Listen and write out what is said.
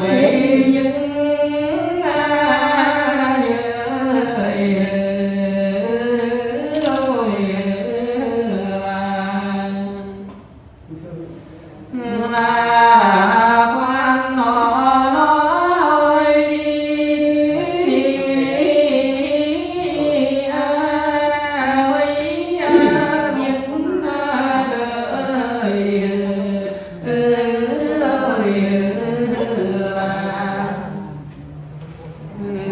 네.